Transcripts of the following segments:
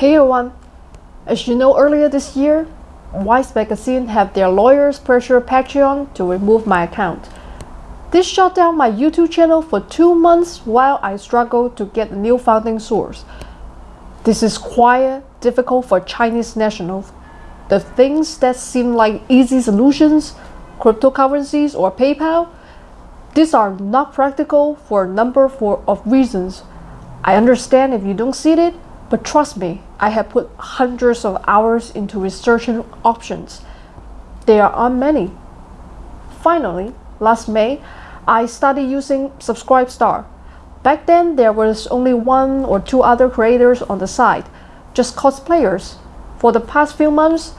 Hey everyone! As you know earlier this year, Vice Magazine have their lawyers pressure Patreon to remove my account. This shut down my YouTube channel for two months while I struggled to get a new funding source. This is quite difficult for Chinese nationals. The things that seem like easy solutions, cryptocurrencies or PayPal, these are not practical for a number of reasons. I understand if you don't see it, but trust me, I have put hundreds of hours into researching options. There aren't many. Finally, last May, I started using Subscribestar. Back then, there was only one or two other creators on the site, just cosplayers. For the past few months,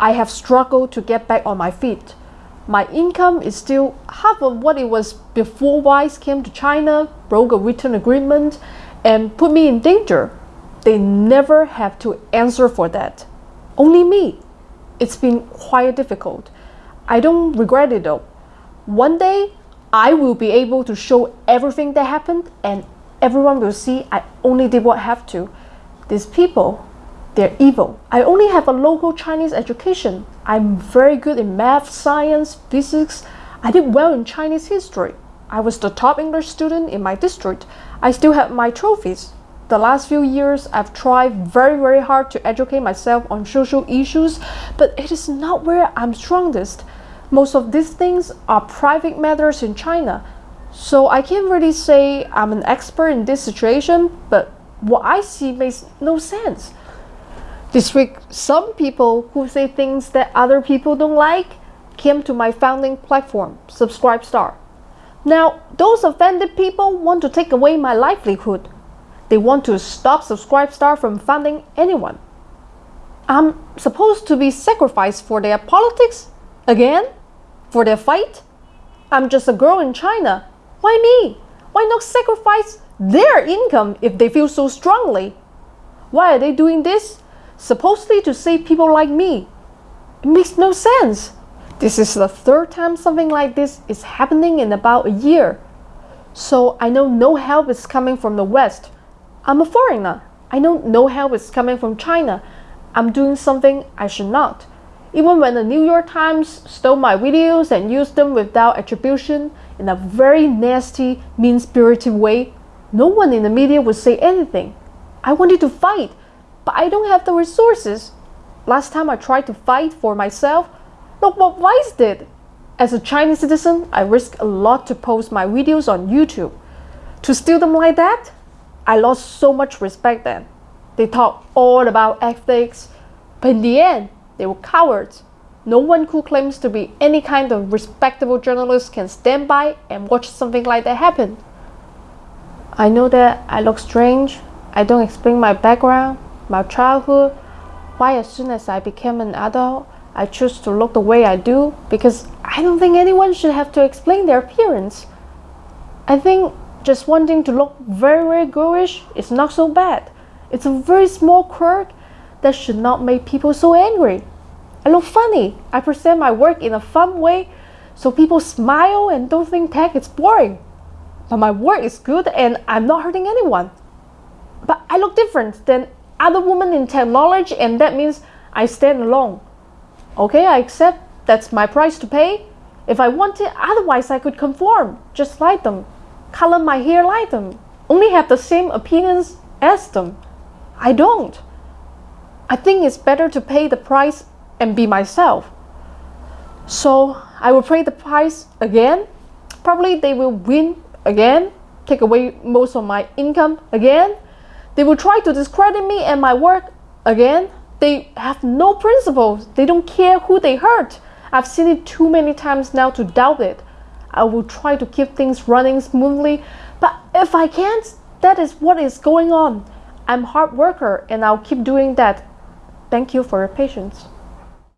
I have struggled to get back on my feet. My income is still half of what it was before Vice came to China, broke a written agreement, and put me in danger. They never have to answer for that. Only me. It's been quite difficult. I don't regret it though. One day, I will be able to show everything that happened and everyone will see I only did what I have to. These people, they're evil. I only have a local Chinese education. I'm very good in math, science, physics. I did well in Chinese history. I was the top English student in my district. I still have my trophies the last few years I've tried very very hard to educate myself on social issues but it is not where I'm strongest. Most of these things are private matters in China so I can't really say I'm an expert in this situation but what I see makes no sense. This week some people who say things that other people don't like came to my founding platform, Subscribestar. Now, those offended people want to take away my livelihood they want to stop Subscribestar from funding anyone. I'm supposed to be sacrificed for their politics? Again? For their fight? I'm just a girl in China. Why me? Why not sacrifice their income if they feel so strongly? Why are they doing this? Supposedly to save people like me. It makes no sense. This is the third time something like this is happening in about a year. So I know no help is coming from the West. I'm a foreigner. I know no help is coming from China. I'm doing something I should not. Even when the New York Times stole my videos and used them without attribution in a very nasty, mean-spirited way, no one in the media would say anything. I wanted to fight, but I don't have the resources. Last time I tried to fight for myself, look what Vice did. As a Chinese citizen, I risk a lot to post my videos on YouTube. To steal them like that? I lost so much respect then. They talk all about ethics, but in the end, they were cowards. No one who claims to be any kind of respectable journalist can stand by and watch something like that happen. I know that I look strange. I don't explain my background, my childhood, why as soon as I became an adult, I choose to look the way I do because I don't think anyone should have to explain their appearance. I think just wanting to look very, very girlish is not so bad. It's a very small quirk that should not make people so angry. I look funny. I present my work in a fun way so people smile and don't think tech is boring. But my work is good and I'm not hurting anyone. But I look different than other women in technology and that means I stand alone. Okay, I accept that's my price to pay. If I wanted, otherwise I could conform, just like them color my hair like them, only have the same opinions as them. I don't. I think it's better to pay the price and be myself. So I will pay the price again. Probably they will win again, take away most of my income again. They will try to discredit me and my work again. They have no principles. They don't care who they hurt. I've seen it too many times now to doubt it. I will try to keep things running smoothly. But if I can't, that is what is going on. I'm hard worker and I'll keep doing that. Thank you for your patience.